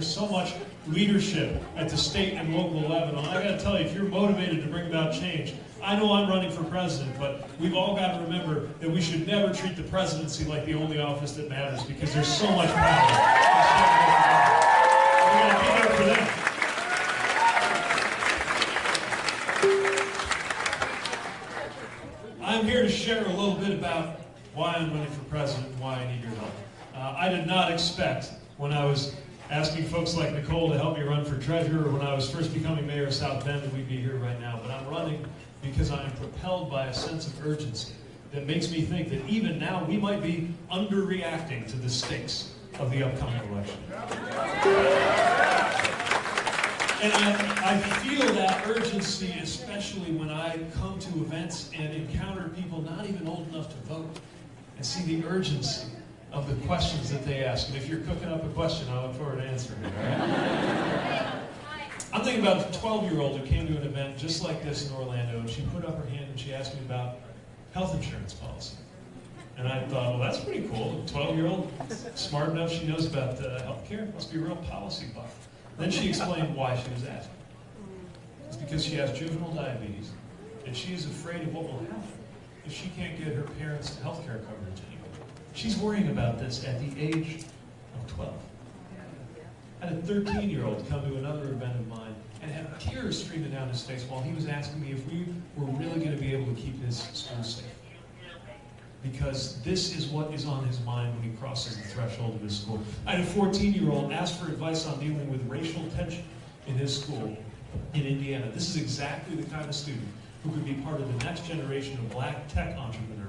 there's so much leadership at the state and local level. And I got to tell you, if you're motivated to bring about change, I know I'm running for president, but we've all got to remember that we should never treat the presidency like the only office that matters because there's so much power. We're going to be there for them. I'm here to share a little bit about why I'm running for president and why I need your help. Uh, I did not expect when I was asking folks like Nicole to help me run for treasurer when I was first becoming mayor of South Bend we'd be here right now, but I'm running because I am propelled by a sense of urgency that makes me think that even now we might be underreacting to the stakes of the upcoming election. And I, I feel that urgency, especially when I come to events and encounter people not even old enough to vote and see the urgency of the questions that they ask. And if you're cooking up a question, I look forward to answering it. I'm thinking about a 12-year-old who came to an event just like this in Orlando, and she put up her hand and she asked me about health insurance policy. And I thought, well, that's pretty cool. A 12-year-old, smart enough, she knows about uh, health care. Must be a real policy buff. Then she explained why she was asking. It's because she has juvenile diabetes, and she is afraid of what will happen if she can't get her parents' health care coverage. She's worrying about this at the age of 12. I had a 13-year-old come to another event of mine and have tears streaming down his face while he was asking me if we were really going to be able to keep this school safe because this is what is on his mind when he crosses the threshold of his school. I had a 14-year-old ask for advice on dealing with racial tension in his school in Indiana. This is exactly the kind of student who could be part of the next generation of black tech entrepreneurs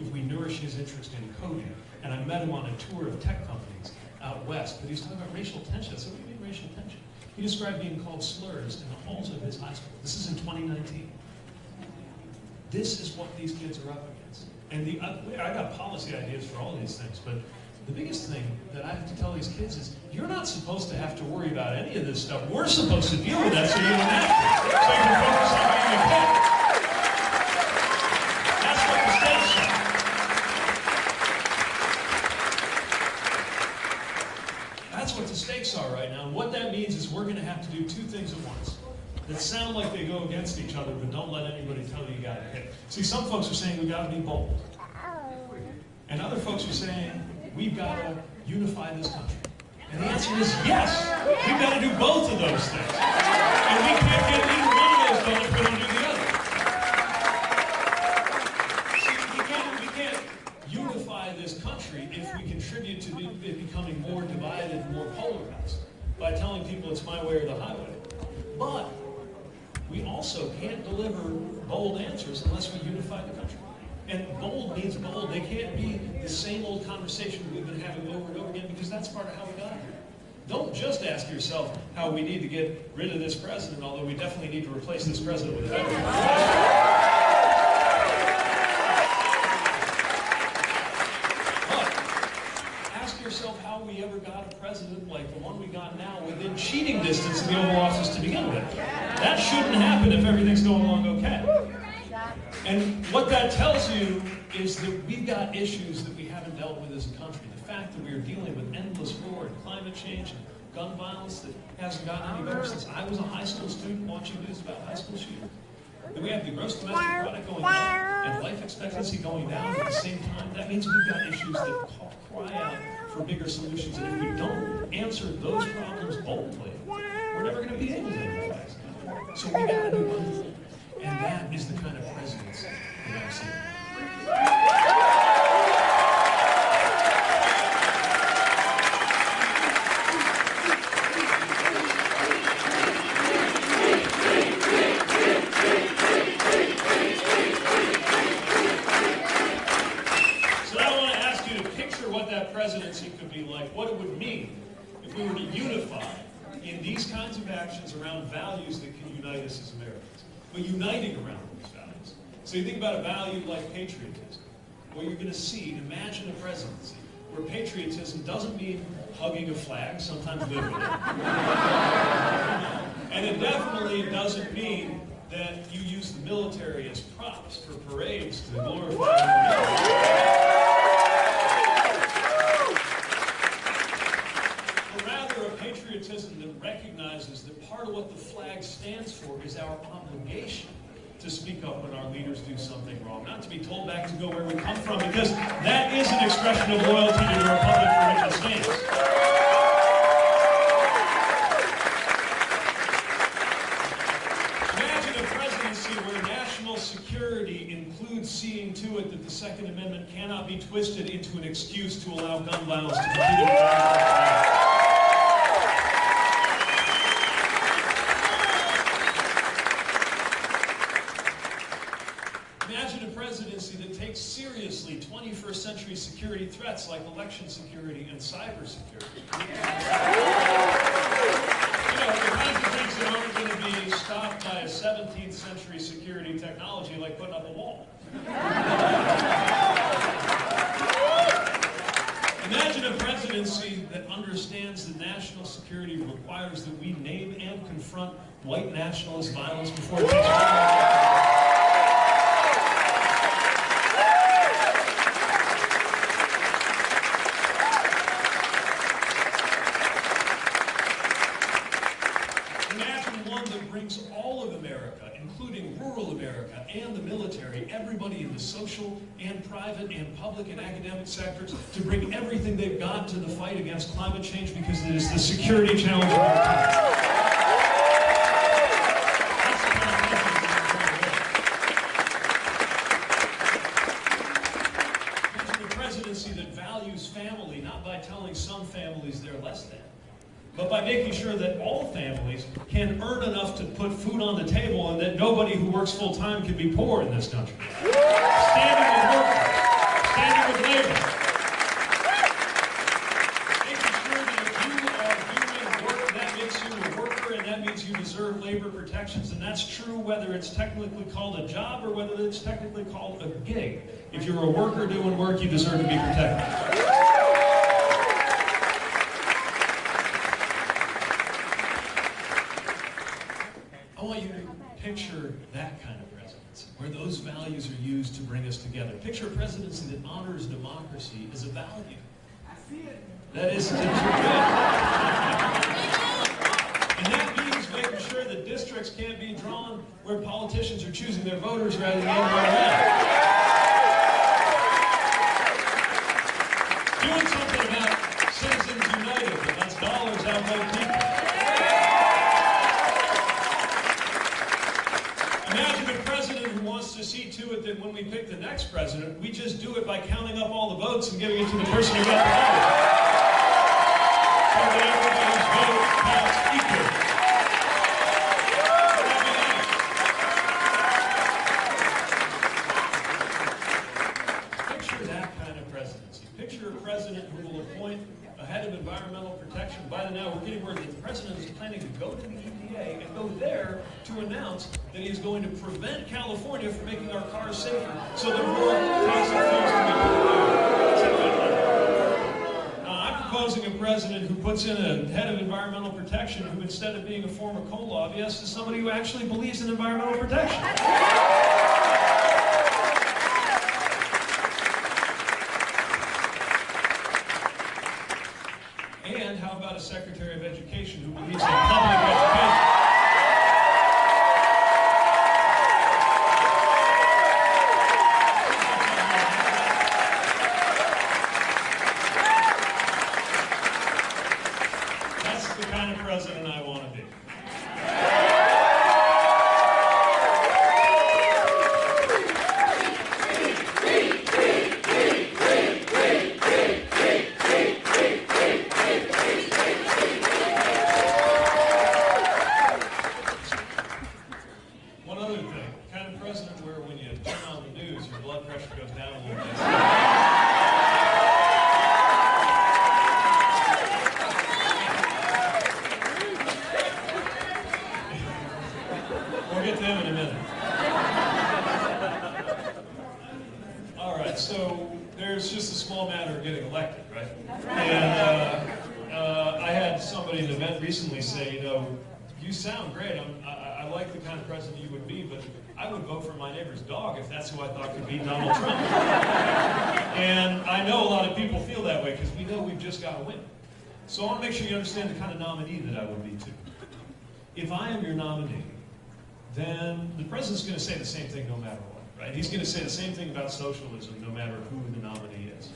if we nourish his interest in coding. And I met him on a tour of tech companies out west, but he was talking about racial tension. So what do you mean racial tension? He described being called slurs in the halls of his high school. This is in 2019. This is what these kids are up against. And the, uh, I got policy ideas for all these things, but the biggest thing that I have to tell these kids is, you're not supposed to have to worry about any of this stuff. We're supposed to deal with that so you don't have to. So you can focus on being a kid. That's what the state said. That's what the stakes are right now. And what that means is we're going to have to do two things at once that sound like they go against each other, but don't let anybody tell you you got to hit. See, some folks are saying we got to be bold. And other folks are saying we've got to unify this country. And the answer is yes. We've got to do both of those things. And we can't get either one of those done if we don't do the other. See, we can't, we can't unify this country if we contribute to it becoming more divided, and more polarized, by telling people it's my way or the highway. But we also can't deliver bold answers unless we unify the country. And bold means bold. They can't be the same old conversation we've been having over and over again because that's part of how we got here. Don't just ask yourself how we need to get rid of this president, although we definitely need to replace this president with a better But ask yourself how we ever got a president like the one we got now within cheating distance of the Oval Office to begin with. That shouldn't happen if everything's going along okay. And what that tells you is that we've got issues that we haven't dealt with as a country. The fact that we are dealing with endless war and climate change and gun violence that hasn't gotten any better since I was a high school student watching news about high school shootings. That we have the gross domestic product going up and life expectancy going down at the same time. That means we've got issues that cry out for bigger solutions. And if we don't answer those problems boldly, we're never going to be able to implement So we got to do one. And that is the kind of presence that I'm. So now I want to ask you to picture what that presidency could be like, what it would mean if we were to unify in these kinds of actions around values that can unite us as Americans, but uniting around those values. So you think about a value like patriotism. What you're going to see, imagine a presidency where patriotism doesn't mean hugging a flag, sometimes it. and it definitely doesn't mean that you use the military as props for parades to glorify a patriotism patriotism that recognizes that part of what the flag stands for is our obligation to speak up when our leaders do something wrong, to be told back to go where we come from, because that is an expression of loyalty to the republic for which it stands. Imagine a presidency where national security includes seeing to it that the Second Amendment cannot be twisted into an excuse to allow gun violence to continue. Imagine a presidency that takes seriously 21st century security threats like election security and cyber security. You know, the kinds of things that aren't going to be stopped by a 17th century security technology like putting up a wall. Imagine a presidency that understands that national security requires that we name and confront white nationalist violence before it takes hold. Imagine one that brings all of America, including rural America and the military, everybody in the social and private and public and academic sectors, to bring everything they've got to the fight against climate change because it is the security challenge of our time. Family, not by telling some families they're less than, but by making sure that all families can earn enough to put food on the table and that nobody who works full time can be poor in this country. Technically called a job or whether it's technically called a gig. If you're a worker doing work, you deserve to be protected. I want you to picture that kind of presidency, where those values are used to bring us together. Picture a presidency that honors democracy as a value. I see it. That is, means making sure that districts can't be drawn where politicians are choosing their voters rather than the other way around. Doing something about Citizens United, that lets dollars outvote people. Imagine a president who wants to see to it that when we pick the next president, we just do it by counting up all the votes and giving it to the person who got the vote. So that everybody's vote counts equally. Picture that kind of presidency. Picture a president who will appoint a head of environmental protection. By the now, we're getting word that the president is planning to go to the EPA and go there to announce that he's going to prevent California from making our cars safer so that more toxic fuels can be produced. Now, I'm proposing a president who puts in a head of environmental protection who, instead of being a former coal lobbyist, is somebody who actually believes in environmental protection. And how about a Secretary of Education who believes in public education? That's the kind of president I want to be. One other thing, kind of president where when you turn on the news, your blood pressure goes down a little bit. We'll get to him in a minute. All right, so there's just a small matter of getting elected, right? And uh, uh, I had somebody at an event recently say, you know, you sound great. I'm, I, I I like the kind of president you would be, but I would vote for my neighbor's dog if that's who I thought could beat Donald Trump. and I know a lot of people feel that way because we know we've just got to win. So I want to make sure you understand the kind of nominee that I would be too. If I am your nominee, then the president's going to say the same thing no matter what, right? He's going to say the same thing about socialism no matter who the nominee is.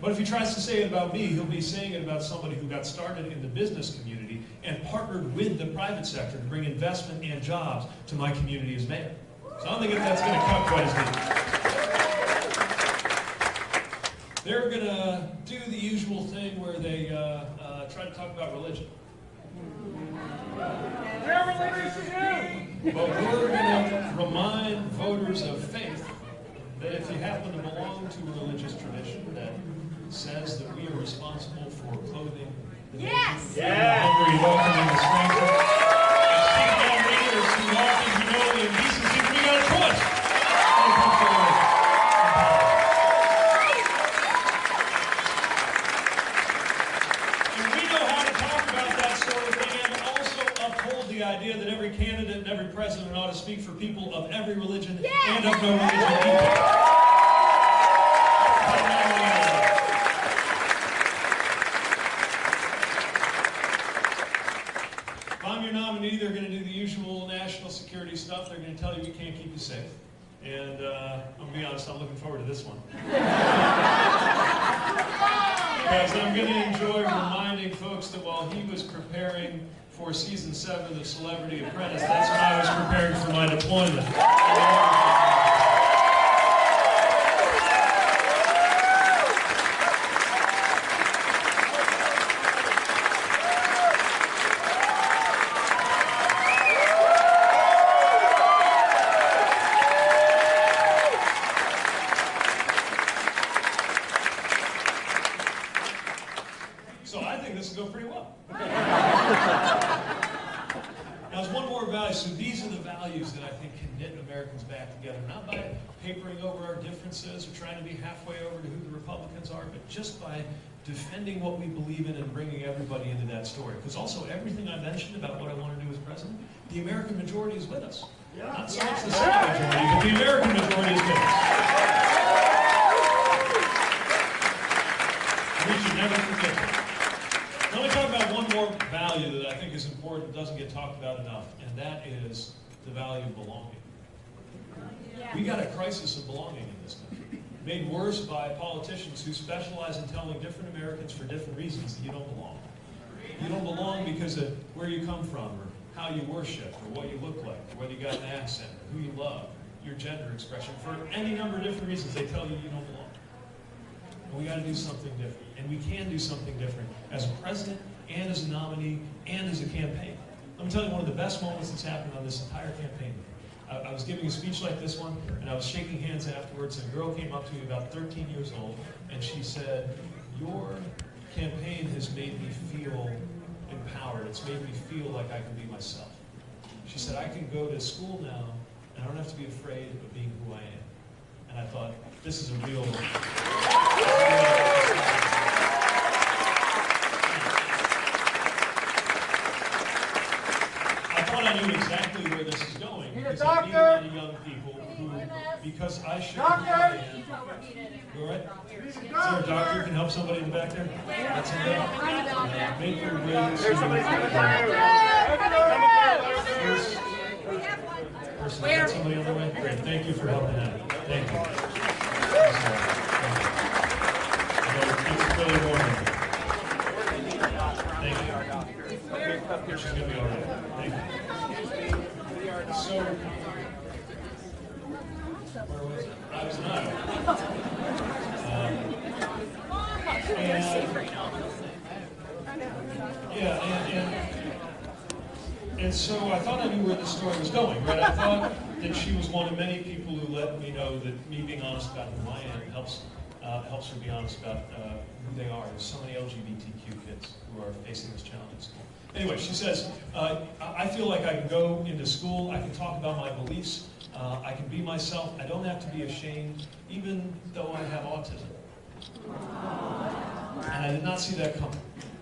But if he tries to say it about me, he'll be saying it about somebody who got started in the business community and partnered with the private sector to bring investment and jobs to my community as mayor. So I don't think that's going to cut quite as deep. They're going to do the usual thing where they uh, uh, try to talk about religion. But we're going to remind voters of faith that if you happen to belong to a religious tradition that says that we are responsible for clothing the Yes! naked, hungry, welcoming the stranger, keeping our leaders who walk in humility and decency, we got a choice. when it comes to religion. And we know how to talk about that sort of thing and also uphold the idea that every candidate and every president ought to speak for people of every religion and of no religion either. If I'm your nominee, they're going to do the usual national security stuff. They're going to tell you we can't keep you safe. And uh, I'm going to be honest, I'm looking forward to this one. Because I'm going to enjoy reminding folks that while he was preparing for season seven of Celebrity Apprentice, that's when I was preparing for my deployment. So I think this will go pretty well. now, there's one more value. So these are the values that I think can knit Americans back together, not by papering over our differences or trying to be halfway over to who the Republicans are, but just by defending what we believe in and bringing everybody into that story. Because also everything I mentioned about what I want to do as president, the American majority is with us. Not so much the Senate majority, but the American majority is with us. We should never forget that. Let me talk about one more value that I think is important, doesn't get talked about enough, and that is the value of belonging. We got a crisis of belonging in this country, made worse by politicians who specialize in telling different Americans for different reasons that you don't belong. You don't belong because of where you come from, or how you worship, or what you look like, or whether you got an accent, or who you love, your gender expression. For any number of different reasons, they tell you you don't belong. And we got to do something different. And we can do something different as a president and as a nominee and as a campaign. Let me tell you one of the best moments that's happened on this entire campaign. I, I was giving a speech like this one, and I was shaking hands afterwards, and a girl came up to me about 13 years old, and she said, your campaign has made me feel empowered. It's made me feel like I can be myself. She said, I can go to school now, and I don't have to be afraid of being who I am. And I thought, this is a real... I thought I knew exactly where this is going. Need a because I meet doctor? many young people who, because I should. Doctor? You all right? Is there a doctor who can help somebody in the back there? That's in there. Uh, Make your way to. There's somebody coming through. First person, got somebody on the way? Great, thank you for helping out. Thank you. I know It's really warm. Thank you. She's gonna be all right. Thank you. So, where was it? I was not. Um, and- Yeah, and, and and so I thought I knew where the story going, right? I thought that she was one of many people who let me know that me being honest about who I am helps uh, helps her be honest about uh, who they are. There's so many LGBTQ kids who are facing this challenge. Anyway, she says, uh, I I feel like I can go into school, I can talk about my beliefs, uh, I can be myself, I don't have to be ashamed, even though I have autism. And I did not see that coming.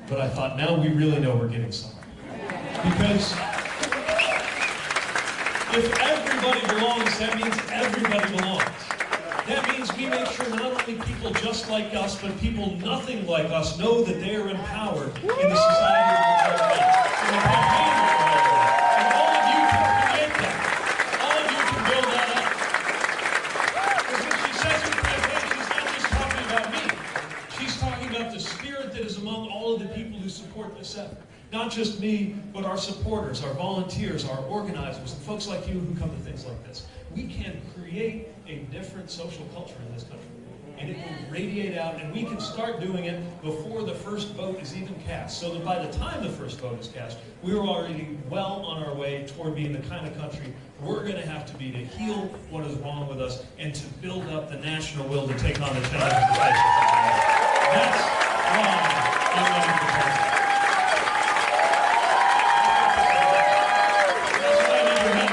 But I thought, now we really know we're getting somewhere. Because if everybody belongs, that means everybody belongs. That means we make sure not only people just like us, but people nothing like us know that they are empowered in the society the of about me. She's talking about the spirit that is among all of the people who support this effort. Not just me, but our supporters, our volunteers, our organizers, and folks like you who come to things like this. We can create a different social culture in this country. And it will radiate out, and we can start doing it before the first vote is even cast. So that by the time the first vote is cast, we're already well on our way toward being the kind of country we're going to have to be to heal what is wrong with us and to build up the national will to take on the challenges. That's why I'm running for president. That's what I need your help.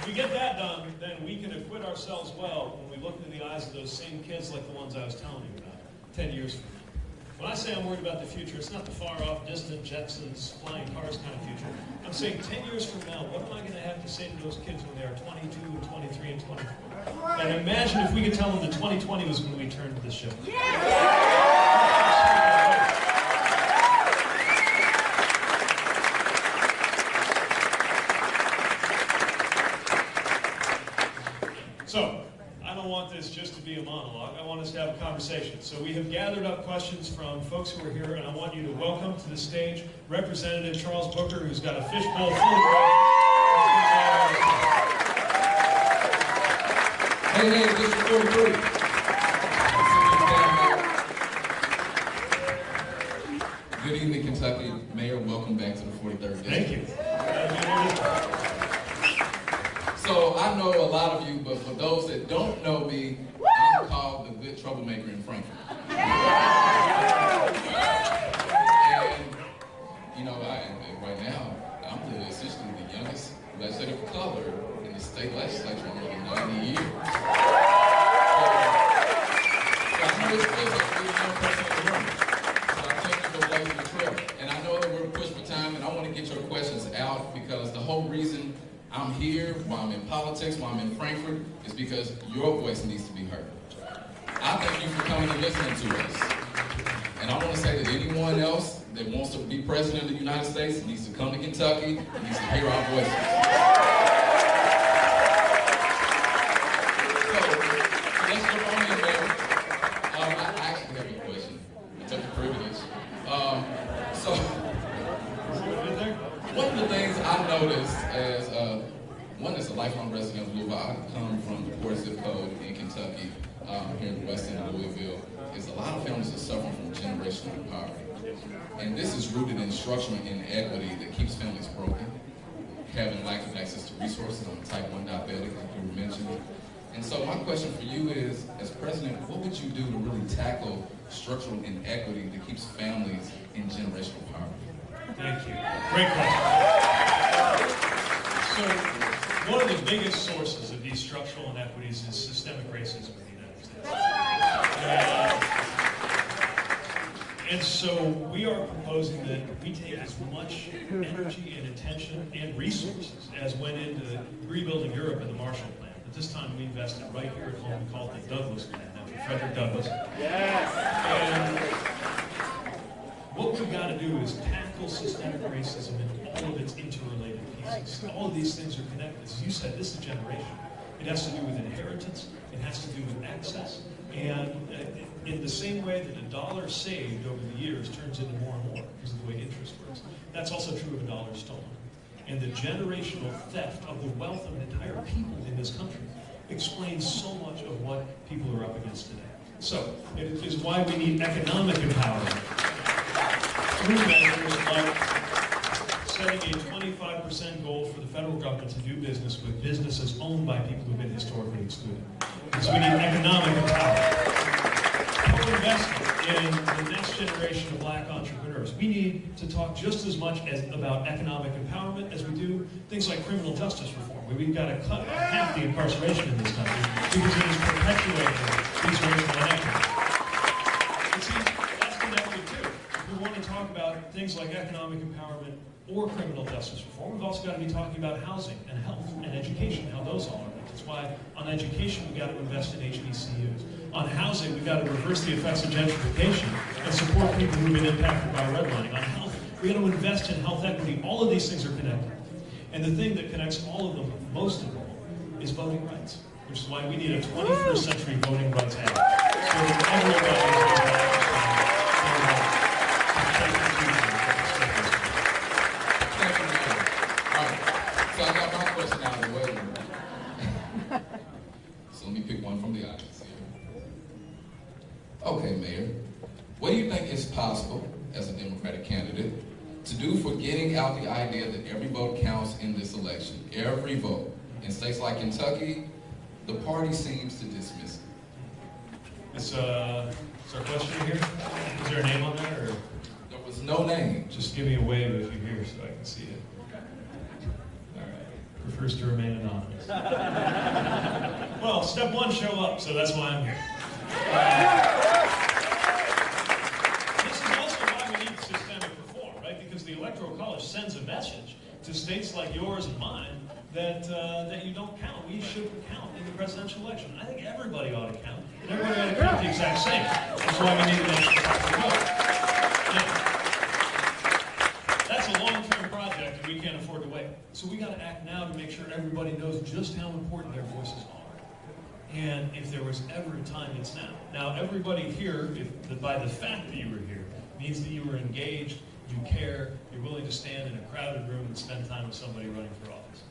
If we get that done, then we can acquit ourselves well when we look into the eyes of those same kids like the ones I was telling you about 10 years from now. When I say I'm worried about the future, it's not the far off, distant Jetsons, flying cars kind of future. I'm saying 10 years from now, what am I going to have to say to those kids when they are 22 and 23 and 24? And imagine if we could tell them that 2020 was when we turned the ship. So, I don't want this just to be a monologue. I want us to have a conversation. So we have gathered up questions from folks who are here, and I want you to welcome to the stage Representative Charles Booker, who's got a fishbowl full of Hey, hey, District 43. Good evening, Kentucky. Mayor, welcome back to the 43rd District. Thank you. So I know a lot of you, but for those that don't know me, I'm called the good troublemaker in Frankfort. And, you know, I, right now, I'm the, essentially the youngest legislative color in the state legislature in more than 90 years. So I know it's feels like we're the young person in the room. So I tell you to go blaze the trail. And I know that we're pushed for time, and I want to get your questions out because the whole reason I'm here, why I'm in politics, why I'm in Frankfort, is because your voice needs to be heard. I thank you for coming and listening to us. And I want to say that anyone else that wants to be president of the United States needs to come to Kentucky and needs to hear our voices. So, so let's jump on in there. Um, I I actually have a question. I took the privilege. Um, so, one of the things I noticed as uh, one is a lifelong resident of Louisville. I come from the poor zip code in Kentucky, um, here in the west end of Louisville. Is a lot of families are suffering from generational poverty, and this is rooted in structural inequity that keeps families broken. Having lack of access to resources. I'm type 1 diabetic, like you were mentioning. And so my question for you is, as president, what would you do to really tackle structural inequity that keeps families in generational poverty? Thank you. Great question. So, one of the biggest sources of these structural inequities is systemic racism in the United States. And so we are proposing that we take as much energy and attention and resources as went into rebuilding Europe in the Marshall Plan. At this time, we invested right here at home. We call it the Douglass Plan after Frederick Douglass. And what we've got to do is tackle systemic racism in all of its interrelated pieces. All of these things are connected. As you said, this is generation. It has to do with inheritance. It has to do with access. And uh, in the same way that a dollar saved over the years turns into more and more because of the way interest works, that's also true of a dollar stolen. And the generational theft of the wealth of an entire people in this country explains so much of what people are up against today. So, it is why we need economic empowerment through measures like setting a 25% goal for the federal government to do business with businesses owned by people who've been historically excluded. Because we need economic empowerment. Co-investment in the next generation of black entrepreneurs. We need to talk just as much as about economic empowerment as we do things like criminal justice reform, we've got to cut half the incarceration in this country because it is perpetuating these racial inequities. About things like economic empowerment or criminal justice reform. We've also got to be talking about housing and health and education, how those all are. That's why on education we've got to invest in HBCUs. On housing, we've got to reverse the effects of gentrification and support people who've been impacted by redlining. On health, we've got to invest in health equity. All of these things are connected. And the thing that connects all of them, most of all, is voting rights, which is why we need a 21st century voting rights act. So Okay, Mayor, what do you think is possible as a Democratic candidate to do for getting out the idea that every vote counts in this election? Every vote. In states like Kentucky, the party seems to dismiss it. Is, uh, is our question here? Is there a name on there, or There was no name. just give me a wave if you're here so I can see it? All right. Prefers to remain anonymous. Well, step one, show up, so that's why I'm here. This is also why we need systemic reform, right? Because the Electoral College sends a message to states like yours and mine that, uh, that you don't count. We shouldn't count in the presidential election. I think everybody ought to count, and everybody ought to count the exact same. That's why we need to. Now, That's a long-term project, and we can't afford to wait. So we gotta act now to make sure everybody knows just how important their voices are. And if there was ever a time, it's now. Now, everybody here, if, by the fact that you were here, means that you were engaged, you care, you're willing to stand in a crowded room and spend time with somebody running for office.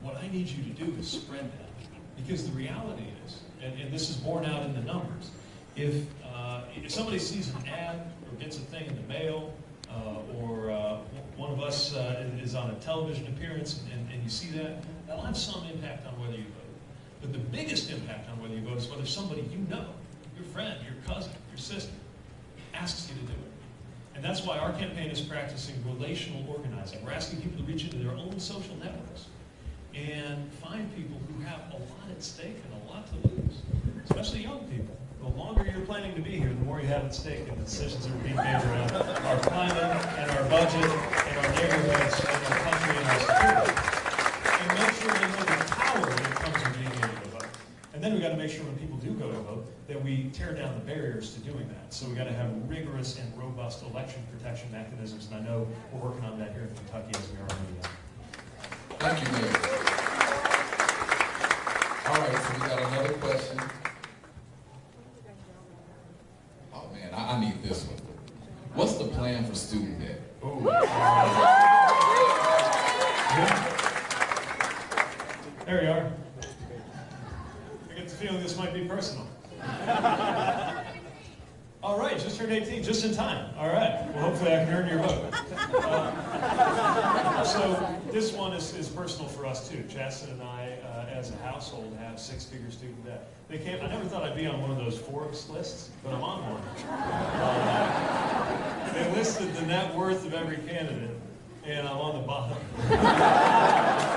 What I need you to do is spread that. Because the reality is, and, and this is borne out in the numbers, if, uh, if somebody sees an ad or gets a thing in the mail, uh, or uh, one of us uh, is on a television appearance and, and you see that, that'll have some impact on whether you vote. But the biggest impact on whether you vote is whether somebody you know, your friend, your cousin, your sister, asks you to do it. And that's why our campaign is practicing relational organizing. We're asking people to reach into their own social networks and find people who have a lot at stake and a lot to lose, especially young people. The longer you're planning to be here, the more you have at stake in the decisions that are being made around our climate and our budget and our neighborhoods and our country and our security. And make sure they know the power that comes with being able to vote. And then we've got to make sure when people do go to vote that we tear down the barriers to doing that. So we've got to have rigorous and robust election protection mechanisms, and I know we're working on that here in Kentucky as we are in Indiana. Thank you, Mayor. All right, so we got another question. Oh, man, I, I need this one. What's the plan for student debt? There you are. I get the feeling this might be personal. All right, just turned 18, just in time. All right, well, hopefully I can earn your vote. Uh, so this one is, is personal Chasten and I, uh, as a household, have six-figure student debt. They came, I never thought I'd be on one of those Forbes lists, but I'm on one. Uh, they listed the net worth of every candidate, and I'm on the bottom.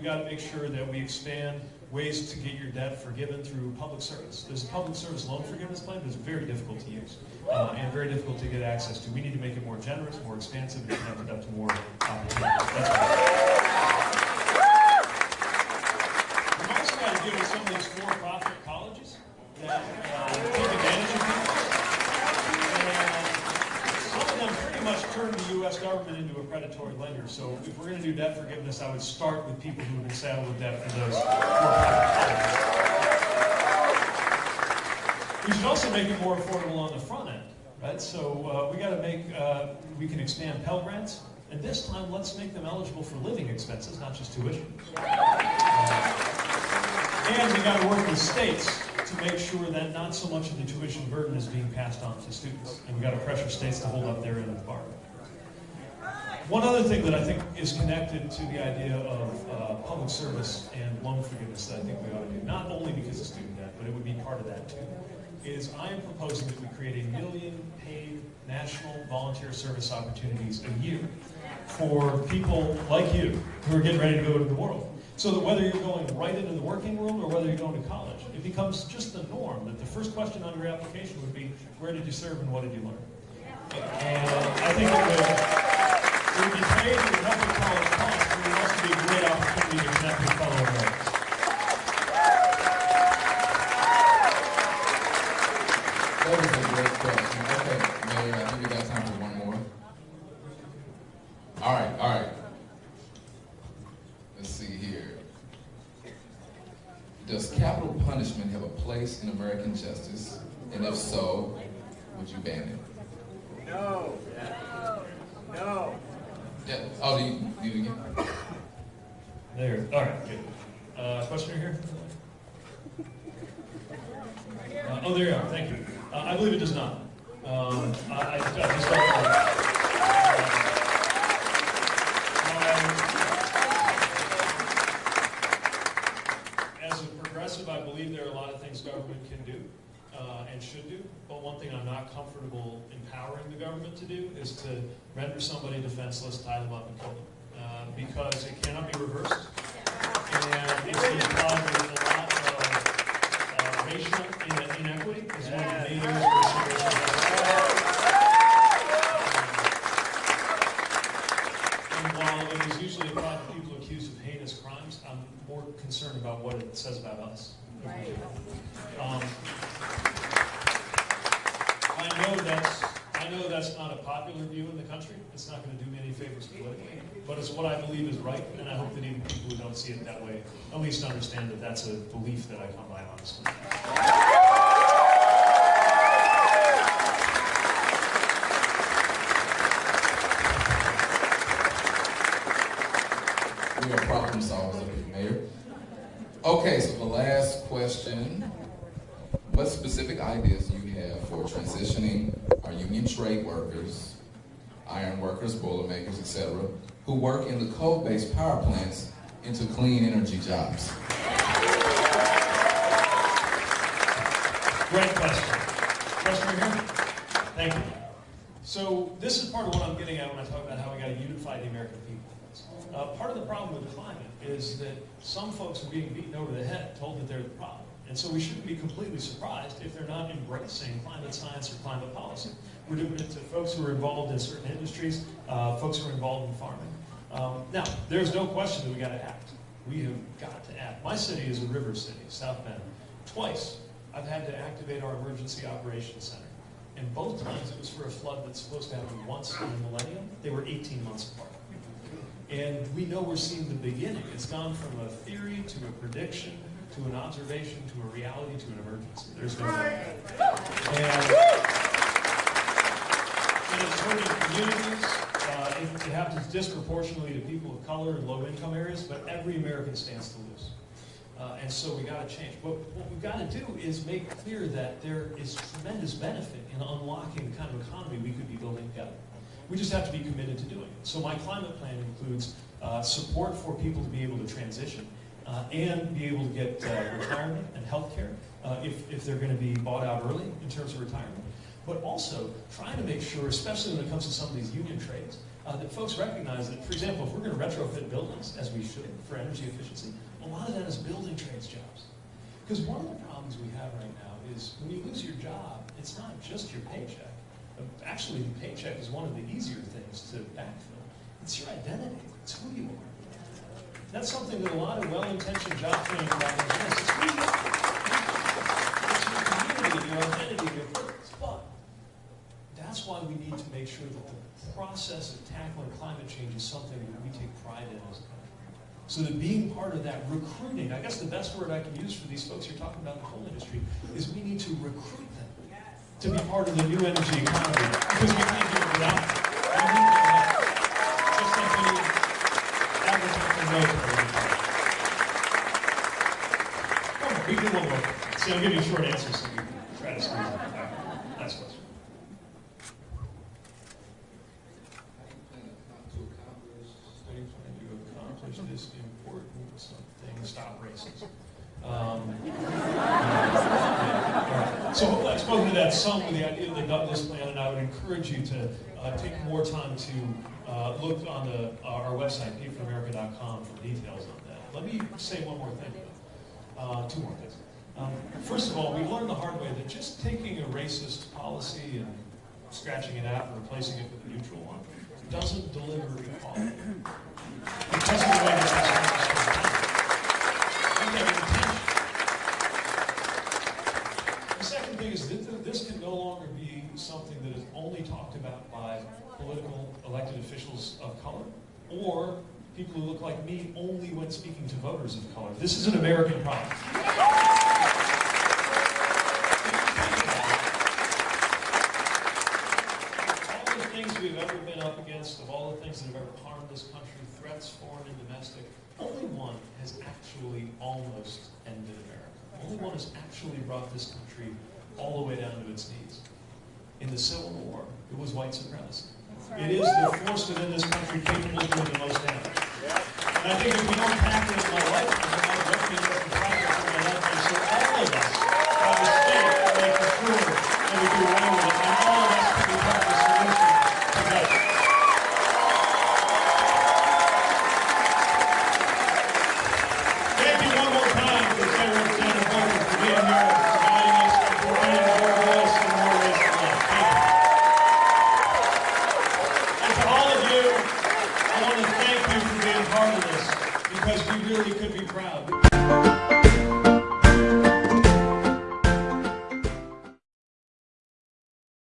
we've got to make sure that we expand ways to get your debt forgiven through public service. There's a public service loan forgiveness plan, it's very difficult to use uh, and very difficult to get access to. We need to make it more generous, more expansive, and it up to more opportunities. That's right. We've also got to deal with some of these for-profit colleges that uh, take advantage of people. And some of them pretty much turn the U.S. government into a predatory lender. So if we're going to do debt forgiveness, I would start with people who have been saddled with debt for those. We should also make it more affordable on the front end, right? So uh, we got to make, uh, we can expand Pell Grants, and this time let's make them eligible for living expenses, not just tuition. And we got to work with states to make sure that not so much of the tuition burden is being passed on to students. And we got to pressure states to hold up their end of the bargain. One other thing that I think is connected to the idea of uh, public service and loan forgiveness that I think we ought to do, not only because of student debt, but it would be part of that too, is I am proposing that we create a million paid national volunteer service opportunities a year for people like you who are getting ready to go to the world. So that whether you're going right into the working world or whether you're going to college, it becomes just the norm that the first question on your application would be, where did you serve and what did you learn? And I think it it would be paid to help college costs, it also be a great opportunity to connect with fellow Americans. That was a great question. Okay, Mayor, I think we got time for one more. All right, all right. Let's see here. Does capital punishment have a place in American justice? And if so, would you ban it? No. No. Yeah, oh, do you, do you again? There, all right, good. Uh, question here? Uh, oh, there you are, thank you. Uh, I believe it does not. Um, I, I, I just don't. As a progressive, I believe there are a lot of things government can do uh, and should do, but one thing I'm not comfortable empowering the government to do is to render somebody defenseless, tie them up, and kill them. Uh, because it cannot be reversed. It's a while it is usually applied to people accused of heinous crimes, I'm more concerned about what it says about us. I know that's, I know that's not a popular view in the country, it's not gonna do me any favors politically, but it's what I believe is right, and I hope that even people who don't see it that way, at least understand that that's a belief that I come by honestly. We are problem solvers up here, Mayor. Okay, so the last question. What specific ideas do you have for transitioning our union trade workers, iron workers, boiler makers, etc., who work in the coal-based power plants into clean energy jobs? Great question. Question here? Thank you. So this is part of what I'm getting at when I talk about how we got to unify the American people. Uh, part of the problem with climate is that some folks are being beaten over the head, told that they're the problem. And so we shouldn't be completely surprised if they're not embracing climate science or climate policy. We're doing it to folks who are involved in certain industries, uh, folks who are involved in farming. Um, now, there's no question that we got to act. We have got to act. My city is a river city, South Bend. Twice, I've had to activate our emergency operations center. And both times it was for a flood that's supposed to happen once in a millennium. They were 18 months apart. And we know we're seeing the beginning. It's gone from a theory to a prediction to an observation to a reality to an emergency. There's no doubt. And, and it's hurting communities. It, it happens disproportionately to people of color and low income areas, but every American stands to lose. Uh, and so we got to change. But what we've got to do is make clear that there is tremendous benefit in unlocking the kind of economy we could be building together. We just have to be committed to doing it. So my climate plan includes uh, support for people to be able to transition uh, and be able to get uh, retirement and health care uh, if, if they're going to be bought out early in terms of retirement. But also trying to make sure, especially when it comes to some of these union trades, uh, that folks recognize that, for example, if we're going to retrofit buildings, as we should, for energy efficiency, a lot of that is building trades jobs. Because one of the problems we have right now is when you lose your job, it's not just your paycheck. Uh, Actually, the paycheck is one of the easier things to backfill. It's your identity. It's who you are. That's something that a lot of well-intentioned job training programs miss. It's your community, your identity, your purpose. But that's why we need to make sure that the process of tackling climate change is something that we take pride in as a country. So that being part of that recruiting, I guess the best word I can use for these folks you're talking about in the coal industry is we need to recruit them to be part of the new energy economy because we can't do it without them. We need We can do one more. See, I'll give you a short answer so you can try to squeeze it. All right. Next question. How do you plan to accomplish this important Stop racism. Um, Alright, So I've spoken to that some with the idea of the Douglass plan, and I would encourage you to uh, take more time to uh, look on the, uh, our website, peteforamerica.com, for details on that. Let me say one more thing, uh, two more things. Um, first of all, we learned the hard way that just taking a racist policy and scratching it out and replacing it with a neutral one doesn't deliver equality. Because of the way this is We have intention. The second thing is that this can no longer be something that is only talked about by political elected officials of color or people who look like me only when speaking to voters of color. This is an American problem. All the things we've ever been up against, of all the things that have ever harmed this country, threats, foreign and domestic, only one has actually almost ended America. Only one has actually brought this country all the way down to its knees. In the Civil War, it was white supremacy. It is the force within this country capable of doing the most damage. And I think if we don't tackle it in my lifetime, progress in my lifetime, so all of us